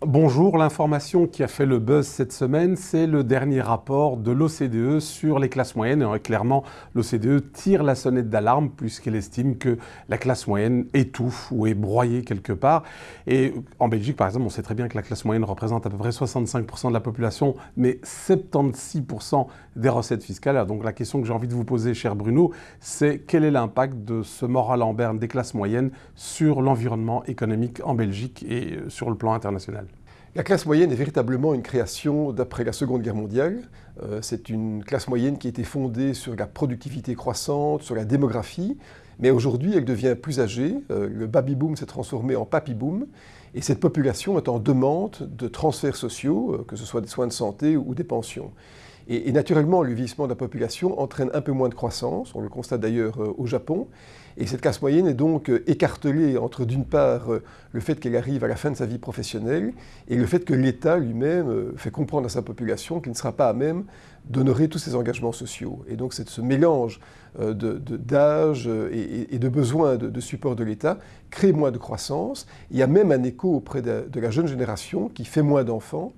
Bonjour, l'information qui a fait le buzz cette semaine, c'est le dernier rapport de l'OCDE sur les classes moyennes. Et clairement, l'OCDE tire la sonnette d'alarme puisqu'elle estime que la classe moyenne étouffe ou est broyée quelque part. Et en Belgique, par exemple, on sait très bien que la classe moyenne représente à peu près 65% de la population, mais 76% des recettes fiscales. Donc la question que j'ai envie de vous poser, cher Bruno, c'est quel est l'impact de ce moral en berne des classes moyennes sur l'environnement économique en Belgique et sur le plan international? La classe moyenne est véritablement une création d'après la Seconde Guerre mondiale. Euh, c'est une classe moyenne qui a été fondée sur la productivité croissante, sur la démographie, mais aujourd'hui elle devient plus âgée. Euh, le baby-boom s'est transformé en papy-boom, et cette population est en demande de transferts sociaux, euh, que ce soit des soins de santé ou des pensions. Et, naturellement, le vieillissement de la population entraîne un peu moins de croissance, on le constate d'ailleurs euh, au Japon, et cette classe moyenne est donc euh, écartelée entre d'une part euh, le fait qu'elle arrive à la fin de sa vie professionnelle et le fait que l'État lui-même fait comprendre à sa population qu'il ne sera pas à même d'honorer tous ses engagements sociaux. Et donc c'est ce mélange d'âge et, de besoins de, support de l'État crée moins de croissance. Il y a même un écho auprès de la jeune génération qui fait moins d'enfants,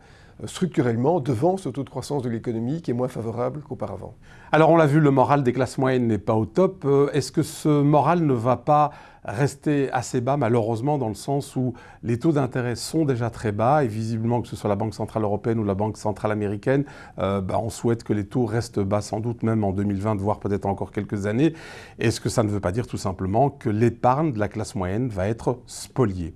structurellement devant ce taux de croissance de l'économie qui est moins favorable qu'auparavant. Alors on l'a vu, le moral des classes moyennes n'est pas au top. Euh, est-ce que ce moral ne va pas rester assez bas, malheureusement, dans le sens où les taux d'intérêt sont déjà très bas et visiblement, que ce soit la Banque Centrale Européenne ou la Banque Centrale Américaine, euh, bah, on souhaite que les taux restent bas sans doute même en 2020, voire peut-être encore quelques années. Est-ce que ça ne veut pas dire tout simplement que l'épargne de la classe moyenne va être spoliée?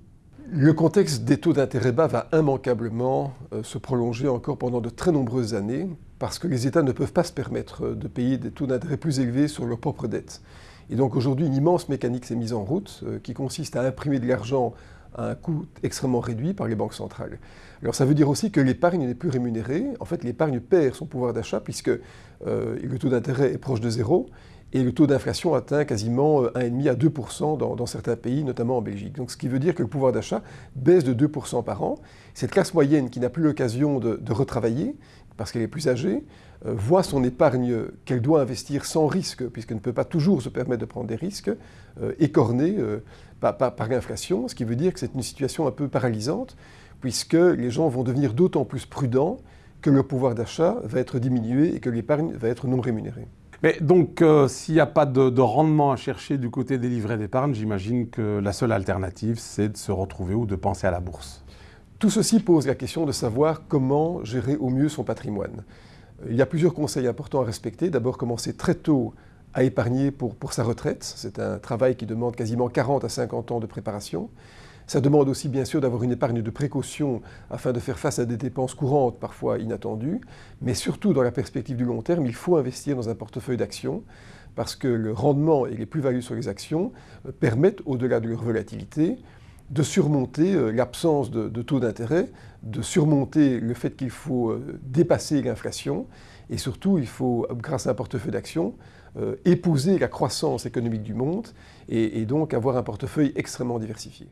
Le contexte des taux d'intérêt bas va immanquablement euh, se prolonger encore pendant de très nombreuses années parce que les États ne peuvent pas se permettre euh, de payer des taux d'intérêt plus élevés sur leurs propres dettes. Et donc aujourd'hui, une immense mécanique s'est mise en route euh, qui consiste à imprimer de l'argent à un coût extrêmement réduit par les banques centrales. Alors ça veut dire aussi que l'épargne n'est plus rémunérée. En fait, l'épargne perd son pouvoir d'achat puisque le taux d'intérêt est proche de zéro et le taux d'inflation atteint quasiment 1,5 euh, à 2 dans, dans, certains pays, notamment en Belgique. Donc, ce qui veut dire que le pouvoir d'achat baisse de 2% par an. Cette classe moyenne qui n'a plus l'occasion de, retravailler, parce qu'elle est plus âgée, euh, voit son épargne qu'elle doit investir sans risque, puisqu'elle ne peut pas toujours se permettre de prendre des risques, euh, écornée par, par l'inflation, ce qui veut dire que c'est une situation un peu paralysante, puisque les gens vont devenir d'autant plus prudents que le pouvoir d'achat va être diminué et que l'épargne va être non rémunérée. Mais donc, euh, s'il n'y a pas de, rendement à chercher du côté des livrets d'épargne, j'imagine que la seule alternative, c'est de se retrouver ou de penser à la bourse. Tout ceci pose la question de savoir comment gérer au mieux son patrimoine. Il y a plusieurs conseils importants à respecter. D'abord, commencer très tôt à épargner pour, pour sa retraite. C'est un travail qui demande quasiment 40 à 50 ans de préparation. Ça demande aussi bien sûr d'avoir une épargne de précaution afin de faire face à des dépenses courantes parfois inattendues, mais surtout dans la perspective du long terme, il faut investir dans un portefeuille d'actions parce que le rendement et les plus-values sur les actions euh, permettent, au-delà de leur volatilité, de surmonter euh, l'absence de, taux d'intérêt, de surmonter le fait qu'il faut euh, dépasser l'inflation, et surtout, il faut, grâce à un portefeuille d'actions, épouser la croissance économique du monde et donc avoir un portefeuille extrêmement diversifié.